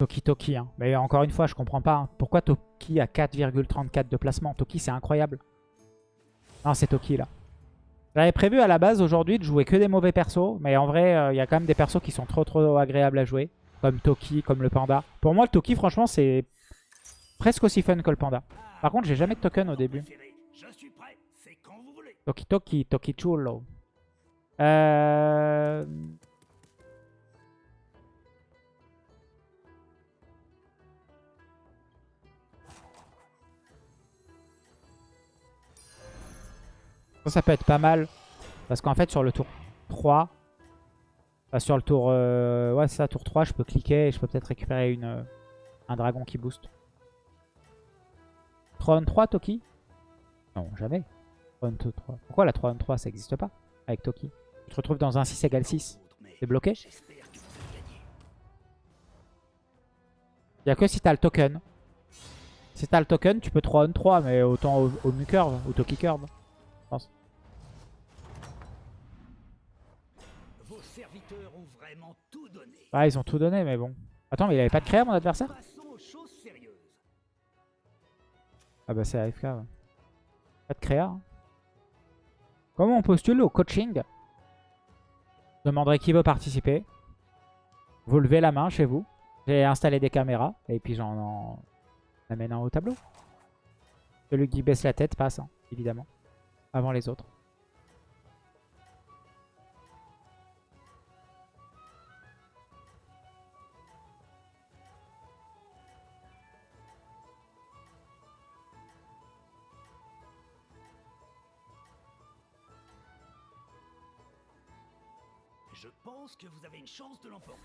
Toki Toki. Hein. Mais encore une fois, je comprends pas. hein. Pourquoi Toki a 4,34 de placement? Toki, c'est incroyable. Non, c'est Toki là. J'avais prévu à la base aujourd'hui de jouer que des mauvais persos. Mais en vrai, euh, il y a quand même des persos qui sont trop trop agréables à jouer. Comme Toki, comme le panda. Pour moi, le Toki, franchement, c'est presque aussi fun que le panda. Par contre, j'ai jamais de token au début. Toki Toki, Toki Chulo. Euh... Ça, peut être pas mal. Parce qu'en fait, sur le tour 3, enfin, sur le tour... euh, ouais, ça, tour 3, je peux cliquer et je peux peut-être récupérer une, euh, un dragon qui booste. 3 on 3, Toki? Non, jamais. 3 on 3. Pourquoi la 3 on 3, ça n'existe pas avec Toki? Tu te retrouves dans un 6 égale 6. C'est bloqué? Il n'y a que si t'as le token. Si t'as le token, tu peux 3 on 3, mais autant au, au mu curve ou Toki curve. Ah, ils ont tout donné, mais bon. Attends, mais il avait pas de créa, mon adversaire? Ah bah c'est AFK, ouais. Pas de créa. hein. Comment on postule au coaching? Je demanderai qui veut participer. Vous levez la main chez vous. J'ai installé des caméras. Et puis j'en en amène un au tableau. Celui qui baisse la tête passe, hein, évidemment. Avant les autres. Pense que vous avez une chance de l'emporter.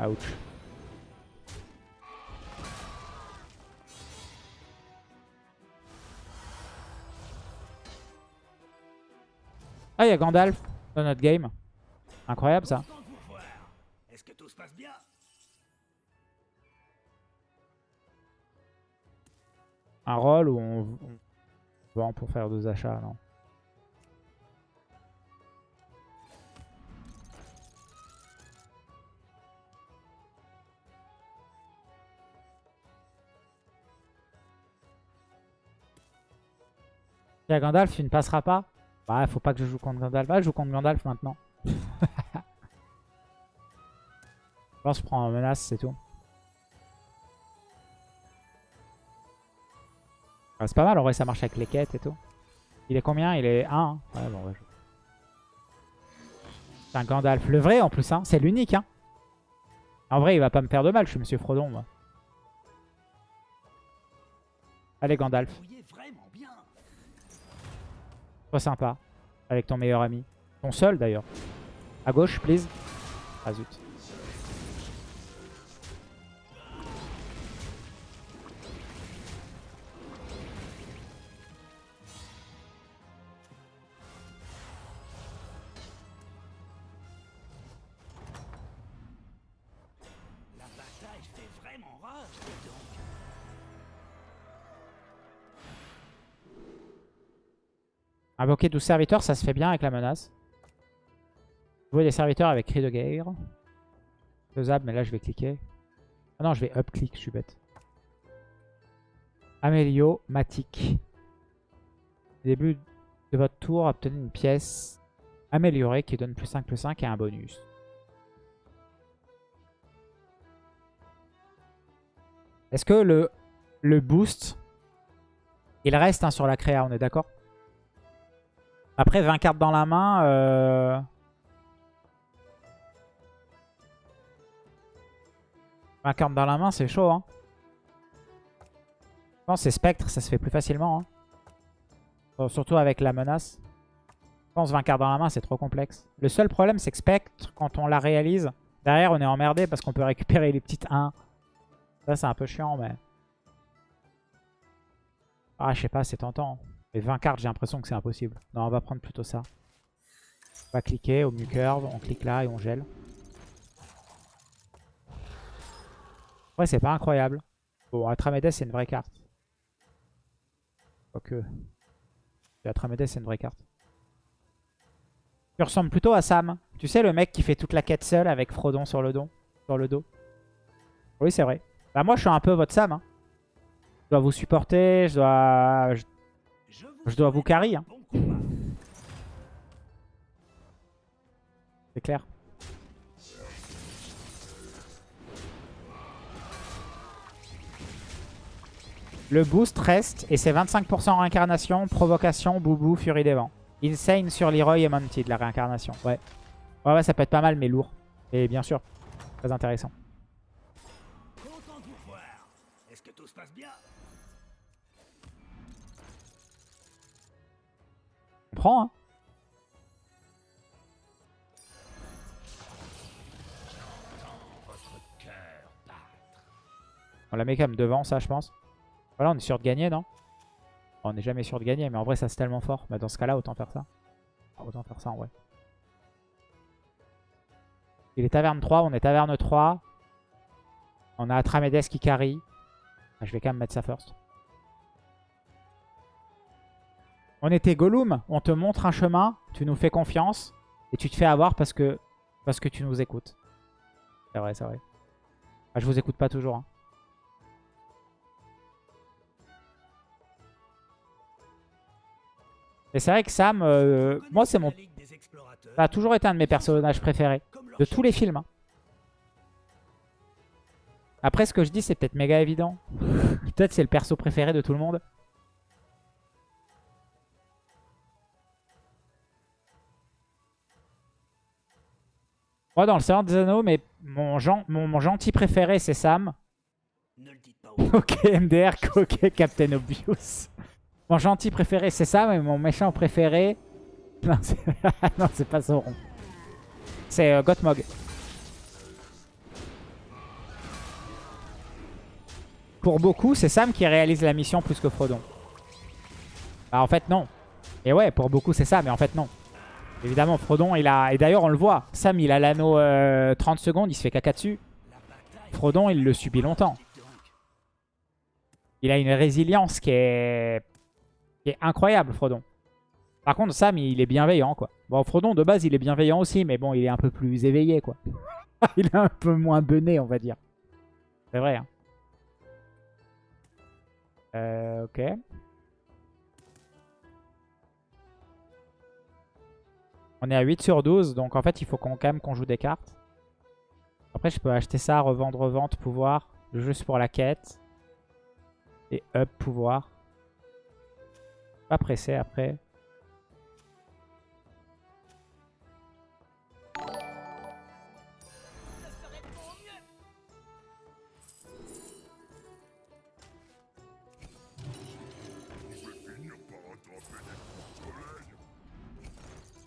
Ouch. Ah, il y a Gandalf dans notre game. Incroyable ça. Est-ce que tout se passe bien? Un rôle où on, on vend pour faire deux achats, non? Gandalf, tu ne passeras pas Bah, faut pas que je joue contre Gandalf. Ah, je joue contre Gandalf maintenant. que je prends en menace, c'est tout. Ah, c'est pas mal, en vrai, ça marche avec les quêtes et tout. Il est combien? Il est 1. hein ouais, bon, C'est un Gandalf. Le vrai, en plus, hein. c'est l'unique. Hein. En vrai, il va pas me faire de mal, je suis Monsieur Frodon, moi. Allez, Gandalf. Sois sympa. Avec ton meilleur ami. Ton seul, d'ailleurs. À gauche, please. Ah. Invoquer 12 serviteurs, ça se fait bien avec la menace. Jouer des serviteurs avec cri de guerre. Faisable, mais là je vais cliquer. Ah non, je vais up-click, je suis bête. Amélio, Matic. Début de votre tour, obtenez une pièce améliorée qui donne plus 5, plus 5 et un bonus. Est-ce que le, le boost, il reste hein, sur la créa, on est d'accord? Après, 20 cartes dans la main. Euh... 20 cartes dans la main, c'est chaud. Hein. Je pense que c'est Spectre, ça se fait plus facilement. hein. Surtout avec la menace. Je pense 20 cartes dans la main, c'est trop complexe. Le seul problème, c'est que Spectre, quand on la réalise, derrière, on est emmerdé parce qu'on peut récupérer les petites 1. Ça, c'est un peu chiant, mais... Ah, je sais pas, c'est tentant. Mais 20 cartes, j'ai l'impression que c'est impossible. Non, on va prendre plutôt ça. On va cliquer au mu curve, on clique là et on gèle. Ouais, c'est pas incroyable. Bon, Atramedes, c'est une vraie carte. Quoique. Atramedes, c'est une vraie carte. Tu ressembles plutôt à Sam Tu sais, le mec qui fait toute la quête seul avec Frodon sur le dos. Oui, c'est vrai. Bah moi, je suis un peu votre Sam. hein. Je dois vous supporter, je dois... je dois vous carry. hein. C'est clair. Le boost reste et c'est 25% réincarnation, provocation, boubou, furie des vents. Insane sur Leroy et Mounted, la réincarnation. Ouais. ouais. Ouais, ça peut être pas mal, mais lourd. Et bien sûr, très intéressant. Hein. On la met quand même devant, ça, je pense. Voilà, on est sûr de gagner, non? On n'est jamais sûr de gagner, mais en vrai, ça, c'est tellement fort. Bah, dans ce cas-là, autant faire ça. Ah, Autant faire ça, en vrai. Il est taverne 3, on est taverne 3. On a Atramedes qui carry. Ah, je vais quand même mettre ça first. On était Gollum, on te montre un chemin, tu nous fais confiance, et tu te fais avoir parce que, parce que tu nous écoutes. C'est vrai, c'est vrai. Ah, je vous écoute pas toujours. hein. Et c'est vrai que Sam, euh, moi c'est mon... Ça a toujours été un de mes personnages préférés. De tous les films. hein. Après, ce que je dis, c'est peut-être méga évident. peut-être c'est le perso préféré de tout le monde. Moi, dans le Seigneur des Anneaux, mais mon, gen- mon, mon gentil préféré, c'est Sam. Ne le dites pas aux Ok, MDR, ok, Captain Obvious. Mon gentil préféré, c'est Sam, et mon méchant préféré... Non, c'est non, c'est pas Sauron. C'est euh, Gothmog. Pour beaucoup, c'est Sam qui réalise la mission plus que Frodon. Bah en fait non. Et ouais, pour beaucoup c'est ça, mais en fait non. Évidemment, Frodon, il a... Et d'ailleurs, on le voit. Sam, il a l'anneau euh, 30 secondes, il se fait caca dessus. Frodon, il le subit longtemps. Il a une résilience qui est, qui est incroyable, Frodon. Par contre, Sam, il est bienveillant, quoi. Bon, Frodon, de base, il est bienveillant aussi, mais bon, il est un peu plus éveillé, quoi. il est un peu moins bené, on va dire. C'est vrai, hein. Euh, ok. On est à 8 sur 12, donc en fait, il faut qu'on quand même qu'on joue des cartes. Après, je peux acheter ça, revendre, revente, pouvoir, juste pour la quête. Et up, pouvoir. Pas pressé après.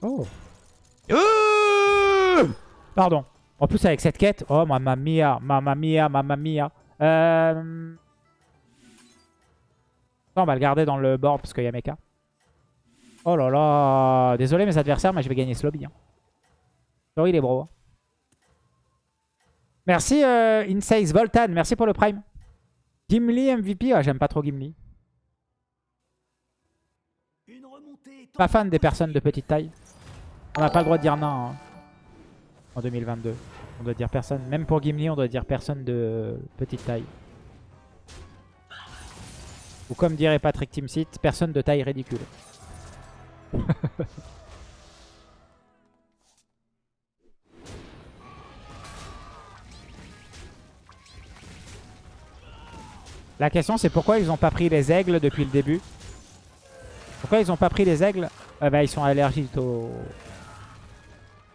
Oh. Euh Pardon. En plus avec cette quête. Oh mamma mia, mamma mia, mamma mia. Euh... On va le garder dans le board parce qu'il y a mecha. Oh là là. Désolé mes adversaires, mais je vais gagner ce lobby. Hein. Sorry les bros. Merci euh, Voltan, merci pour le prime. Gimli MVP, ah, j'aime pas trop Gimli. Une remontée est Pas fan des personnes de petite taille. On n'a pas le droit de dire non hein, en 2022. On doit dire personne. Même pour Gimli, on doit dire personne de petite taille. Ou comme dirait Patrick Timsit, personne de taille ridicule. La question c'est pourquoi ils ont pas pris les aigles depuis le début? Pourquoi ils ont pas pris les aigles? Ah bah, Ils sont allergiques au...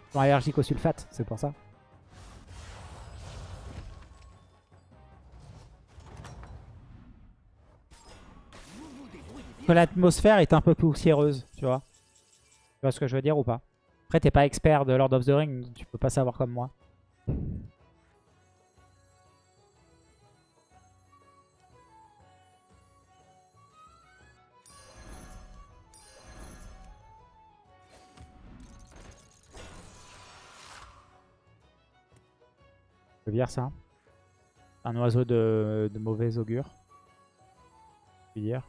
Ils sont allergiques au sulfate, c'est pour ça. Que l'atmosphère est un peu poussiéreuse, tu vois. Tu vois ce que je veux dire ou pas? Après, t'es pas expert de Lord of the Ring, tu peux pas savoir comme moi. Je veux dire ça. Un oiseau de, de mauvais augure. Je veux dire.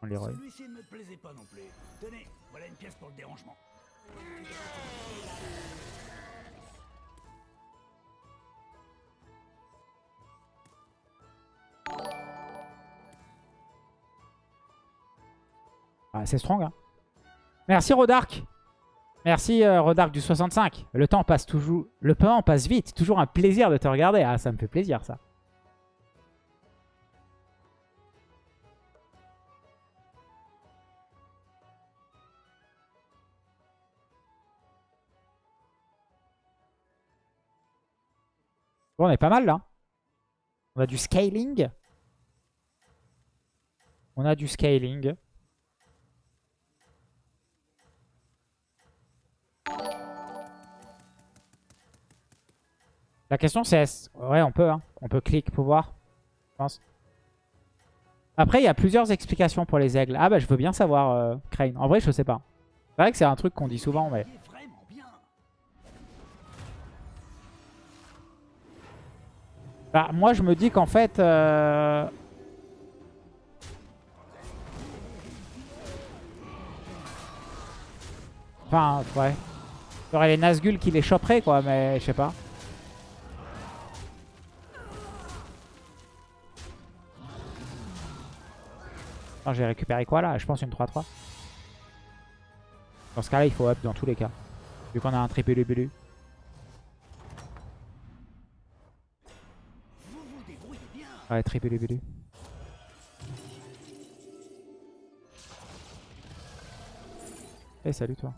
On les Celui-ci ne me plaisait pas non plus. Tenez, voilà une pièce pour le dérangement. Ah, c'est strong. Hein. Merci Rodark. Merci euh, Rodark du 65. Le temps passe toujours. Le temps passe vite. Toujours un plaisir de te regarder. Ah, ça me fait plaisir ça. Bon, on est pas mal là. On a du scaling. On a du scaling. La question c'est... Ouais, on peut. Hein. On peut cliquer pouvoir. Je pense. Après, il y a plusieurs explications pour les aigles. Ah bah, je veux bien savoir, euh, Crane. En vrai, je sais pas. C'est vrai que c'est un truc qu'on dit souvent, mais... Bah, moi, je me dis qu'en fait... Euh... Enfin, ouais. Il y aurait les Nazgûl qui les choperaient, quoi, mais je sais pas. J'ai récupéré quoi là? Je pense une 3-3. Dans ce cas-là, il faut up dans tous les cas. Vu qu'on a un triple bulu. Ouais, triple bulu. Eh, salut toi.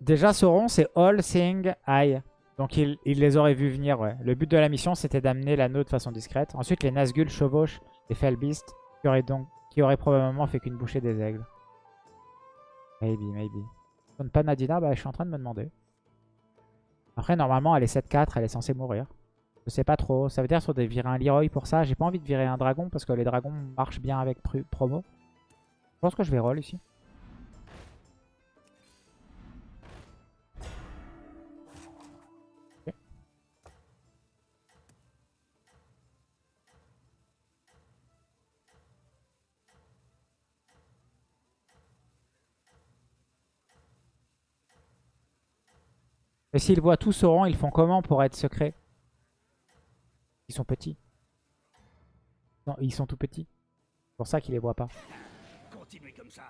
Déjà, Sauron, c'est All Seeing Eye. Donc, il, les aurait vus venir, ouais. Le but de la mission, c'était d'amener l'anneau de façon discrète. Ensuite, les Nazgûl chevauchent les Fellbeast, qui auraient, donc, qui auraient probablement fait qu'une bouchée des aigles. Maybe, maybe. Donne pas Nadina Bah, je suis en train de me demander. Après, normalement, elle est 7-4, elle est censée mourir. Je sais pas trop. Ça veut dire sur des virer un Leroy pour ça. J'ai pas envie de virer un dragon parce que les dragons marchent bien avec promo. Je pense que je vais roll ici. Mais s'ils voient tout Sauron, ils font comment pour être secrets? Ils sont petits. Non, ils sont tout petits. C'est pour ça qu'ils les voient pas. Continuez comme ça.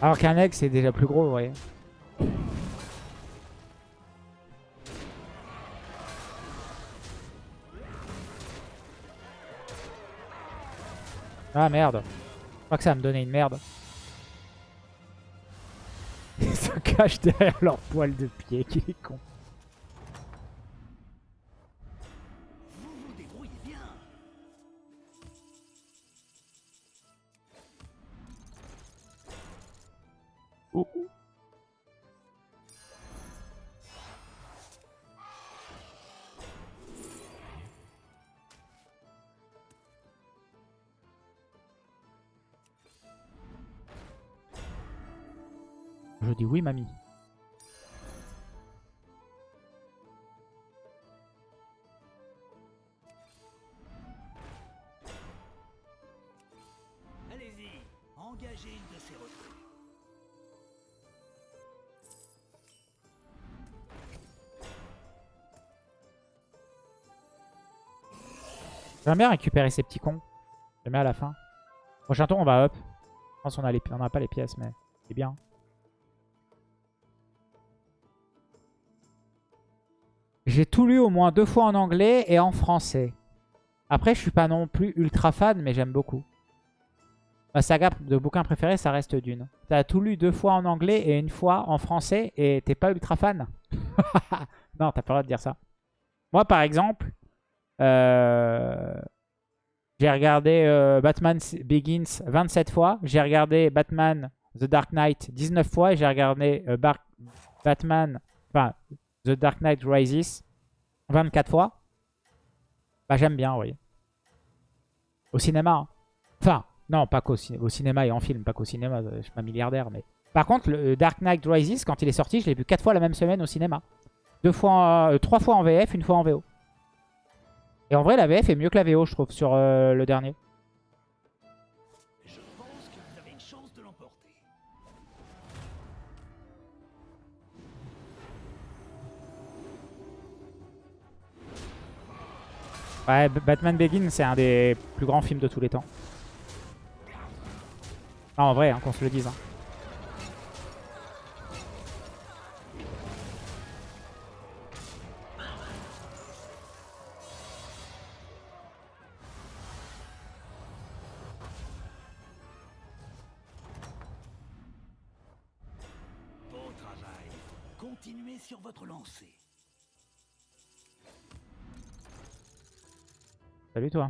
Alors qu'un egg, c'est déjà plus gros, vous voyez. Ah merde. Je crois que ça va me donner une merde. Ils se cachent derrière leur poil de pied, qui est con. Oui, mamie. Allez-y, engagez une de ces recrues. J'aimerais bien récupérer ces petits cons. Je les mets à la fin. Prochain tour, on va up. Je pense qu'on a, les... on a pas les pièces, mais c'est bien. J'ai tout lu au moins deux fois en anglais et en français. Après, je suis pas non plus ultra fan, mais j'aime beaucoup. Ma saga de bouquin préféré, ça reste Dune. T'as tout lu deux fois en anglais et une fois en français et t'es pas ultra fan Non, t'as pas le droit de dire ça. Moi, par exemple, euh, J'ai regardé euh, Batman Begins 27 fois. J'ai regardé Batman The Dark Knight 19 fois. Et j'ai regardé euh, Batman, The Dark Knight Rises 24 fois. Bah j'aime bien, oui. Au cinéma. hein. Enfin, non, pas qu'au au cinéma et en film, pas qu'au cinéma, euh, je suis pas milliardaire. mais Par contre, le euh, Dark Knight Rises, quand il est sorti, je l'ai vu 4 fois la même semaine au cinéma. Deux fois, euh, trois fois en VF, une fois en VO. Et en vrai, la VF est mieux que la VO, je trouve, sur le dernier. Ouais, Batman Begins, c'est un des plus grands films de tous les temps. Non, en vrai, hein, qu'on se le dise. hein. Continuez sur votre lancée. Salut toi.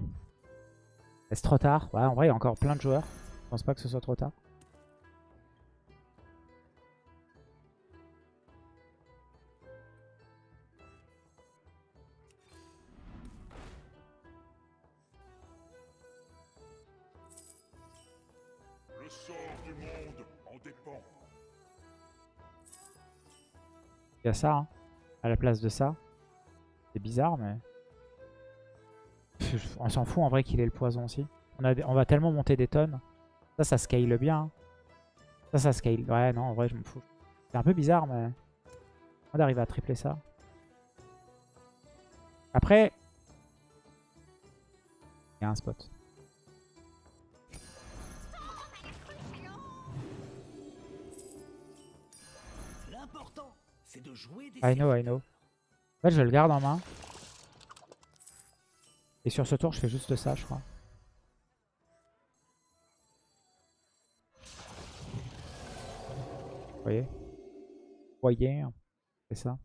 Est-ce trop tard? Ouais, en vrai, il y a encore plein de joueurs. Je pense pas que ce soit trop tard. Le sort du monde en dépend. Il y a ça, hein, à la place de ça. C'est bizarre, mais... On s'en fout en vrai qu'il ait le poison aussi. On, a des- on va tellement monter des tonnes. Ça, ça scale bien. hein. Ça, ça scale. Ouais, non, en vrai, je m'en fous. C'est un peu bizarre, mais... On arrive à tripler ça. Après... Il y a un spot. I know, I know. En fait, je le garde en main. Et sur ce tour, je fais juste ça, je crois. Vous voyez? Vous voyez C'est ça.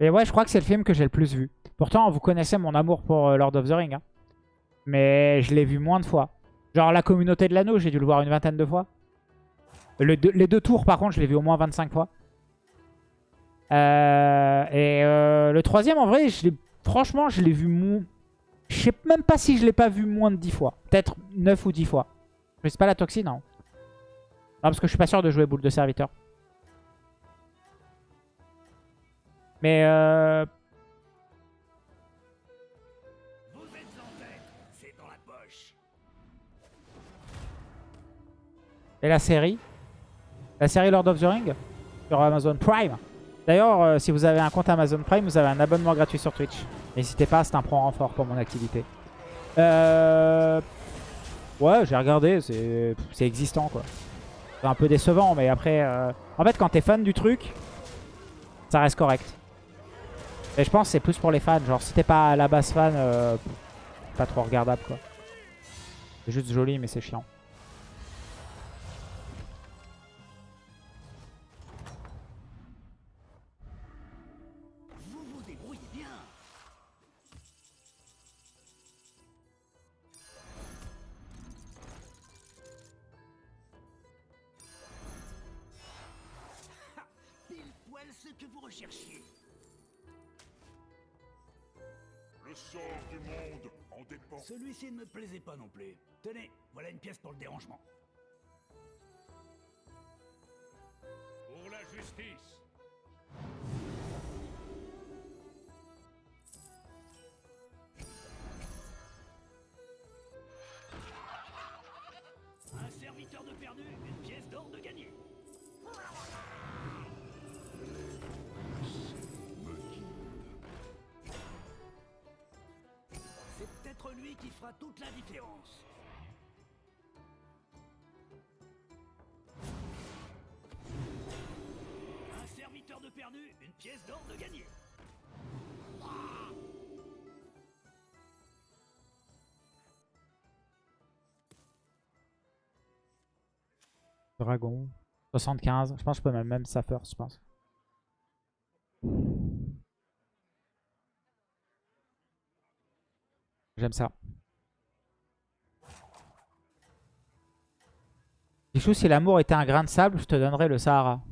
Et ouais, je crois que c'est le film que j'ai le plus vu. Pourtant, vous connaissez mon amour pour euh, Lord of the Ring. hein. Mais je l'ai vu moins de fois. Genre la communauté de l'anneau, j'ai dû le voir une vingtaine de fois. Les deux tours, par contre, je l'ai vu au moins 25 fois. Euh, et euh, le troisième, en vrai, je franchement, je l'ai vu... mou- Je sais même pas si je l'ai pas vu moins de 10 fois. Peut-être 9 ou 10 fois. Mais c'est pas la toxine, non. Non, parce que je suis pas sûr de jouer boule de serviteur. Mais euh. Et la série? La série Lord of the Ring sur Amazon Prime? D'ailleurs, euh, si vous avez un compte Amazon Prime, vous avez un abonnement gratuit sur Twitch. N'hésitez pas, c'est un point renfort pour mon activité. Euh... Ouais, j'ai regardé, c'est c'est existant quoi. C'est un peu décevant, mais après... euh, En fait, quand t'es fan du truc, ça reste correct. Et je pense que c'est plus pour les fans. Genre, si t'es pas à la base fan, euh, pas trop regardable quoi. C'est juste joli, mais c'est chiant. Serviteur de perdu, une pièce d'or de gagné. C'est peut-être lui qui fera toute la différence. Un serviteur de perdu, une pièce d'or Dragon. 75. Je pense que je peux même, même Safer, je pense. J'aime ça. Pichou, si l'amour était un grain de sable, je te donnerais le Sahara.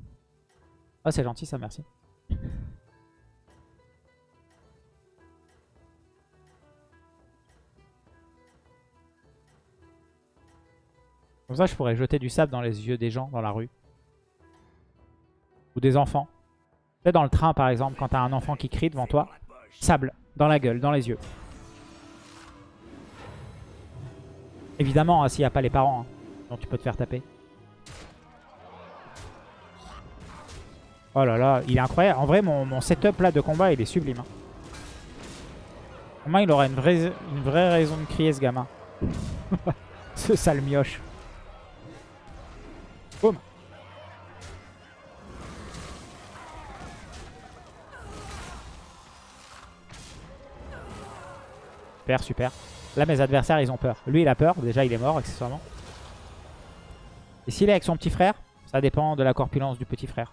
Ah, c'est gentil ça, merci. Comme ça, je pourrais jeter du sable dans les yeux des gens dans la rue. Ou des enfants. Sais, dans le train, par exemple, quand t'as un enfant qui crie devant toi, sable, dans la gueule, dans les yeux. Évidemment, hein, s'il n'y a pas les parents, hein, tu peux te faire taper. Oh là là, il est incroyable. En vrai, mon, setup là de combat, il est sublime. Hein. Il aura une vraie, une vraie raison de crier, ce gamin. ce sale mioche. Super, super. Là, mes adversaires, ils ont peur. Lui, il a peur. Déjà, il est mort, accessoirement. Et s'il est avec son petit frère, ça dépend de la corpulence du petit frère.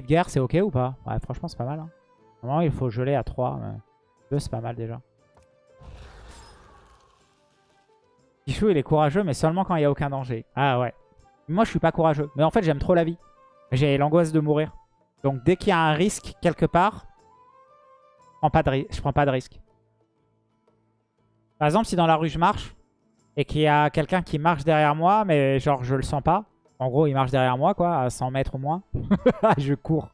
De guerre, c'est ok ou pas? Ouais, franchement, c'est pas mal. Hein. Normalement, il faut geler à 3. Mais 2, c'est pas mal déjà. Pichou, il est courageux, mais seulement quand il n'y a aucun danger. Ah ouais. Moi, je suis pas courageux. Mais en fait, j'aime trop la vie. J'ai l'angoisse de mourir. Donc, dès qu'il y a un risque quelque part, je prends pas de, je prends pas de risque. Par exemple, si dans la rue, je marche et qu'il y a quelqu'un qui marche derrière moi, mais genre, je le sens pas. En gros, il marche derrière moi, quoi, à 100 mètres au moins. je cours.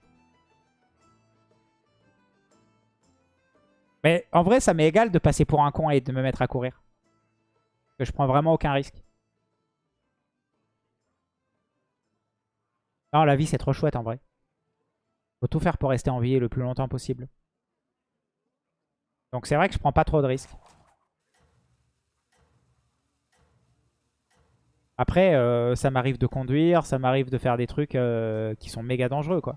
Mais en vrai, ça m'est égal de passer pour un con et de me mettre à courir. Que je prends vraiment aucun risque. Non, la vie, c'est trop chouette en vrai. Faut tout faire pour rester en vie le plus longtemps possible. Donc c'est vrai que je prends pas trop de risques. Après, euh, ça m'arrive de conduire, ça m'arrive de faire des trucs euh, qui sont méga dangereux, quoi.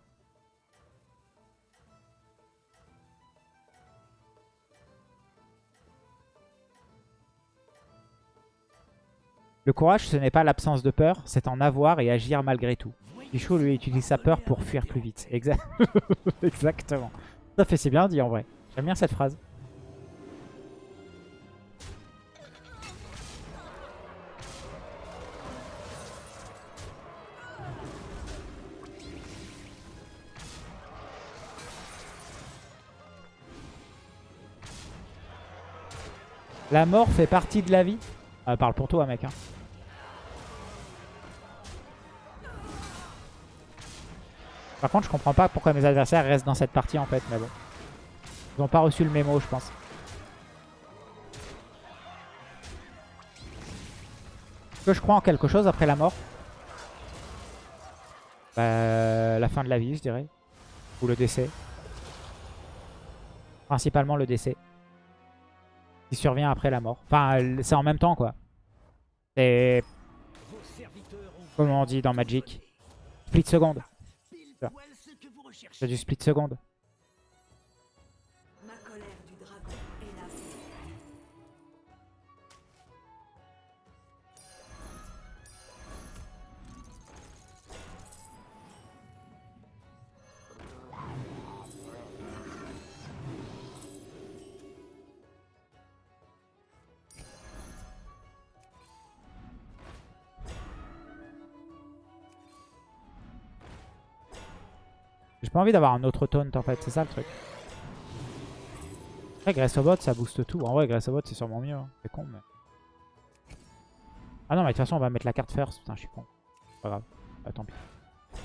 Le courage, ce n'est pas l'absence de peur, c'est en avoir et agir malgré tout. Pichou, lui, utilise sa peur pour fuir plus vite. Exa- Exactement. Ça fait c'est bien dit, en vrai. J'aime bien cette phrase. La mort fait partie de la vie Ah, Parle pour toi, mec. hein. Par contre, je comprends pas pourquoi mes adversaires restent dans cette partie, en fait. Mais bon. Ils ont pas reçu le mémo, je pense. Est-ce que je crois en quelque chose après la mort? Bah, La fin de la vie, je dirais. Ou le décès. Principalement le décès. Survient après la mort. Enfin, c'est en même temps, quoi. C'est, comment on dit dans Magic, split seconde. C'est du split seconde. Pas envie d'avoir un autre taunt en fait, c'est ça le truc. Après Gressobot ça booste tout. En vrai Gressobot c'est sûrement mieux. hein. C'est con mais... Ah non mais de toute façon on va mettre la carte first. Putain je suis con. Pas grave. Ah, tant pis. De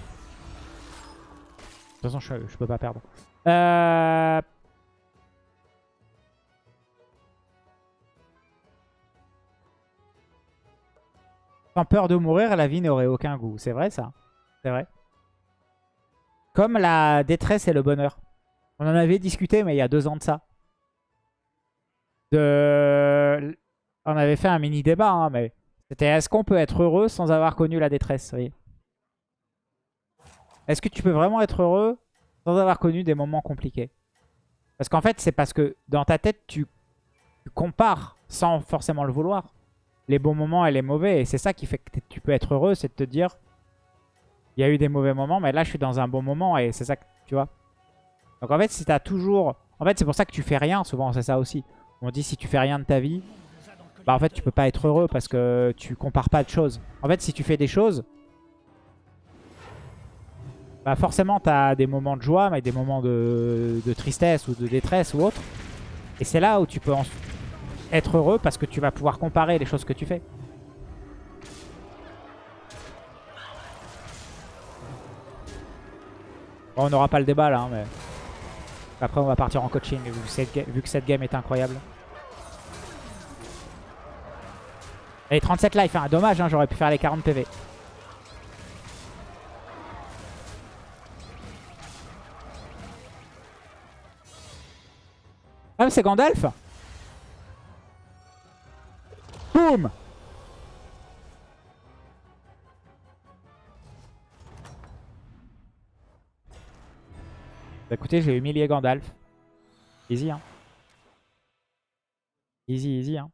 toute façon je, je peux pas perdre. Euh... Sans peur de mourir, la vie n'aurait aucun goût. C'est vrai ça C'est vrai Comme la détresse et le bonheur. On en avait discuté, mais il y a deux ans de ça. De... On avait fait un mini débat, hein, mais c'était est-ce qu'on peut être heureux sans avoir connu la détresse Est-ce que tu peux vraiment être heureux sans avoir connu des moments compliqués? Parce qu'en fait, c'est parce que dans ta tête, tu, tu compares sans forcément le vouloir les bons moments et les mauvais. Et c'est ça qui fait que tu peux être heureux, c'est de te dire il y a eu des mauvais moments, mais là je suis dans un bon moment et c'est ça que tu vois. Donc en fait, si tu as toujours... En fait, c'est pour ça que tu fais rien, souvent, c'est ça aussi. On dit si tu fais rien de ta vie, bah en fait, tu peux pas être heureux parce que tu compares pas de choses. En fait, si tu fais des choses, bah forcément, tu as des moments de joie, mais des moments de, tristesse ou de détresse ou autre. Et c'est là où tu peux être heureux parce que tu vas pouvoir comparer les choses que tu fais. On n'aura pas le débat là, hein, mais... Après, on va partir en coaching vu que cette, ga- vu que cette game est incroyable. Et 37 life, hein, dommage, hein, j'aurais pu faire les 40 PV. Ah, c'est Gandalf? Boum écoutez, j'ai humilié Gandalf. Easy, hein. Easy, easy, hein.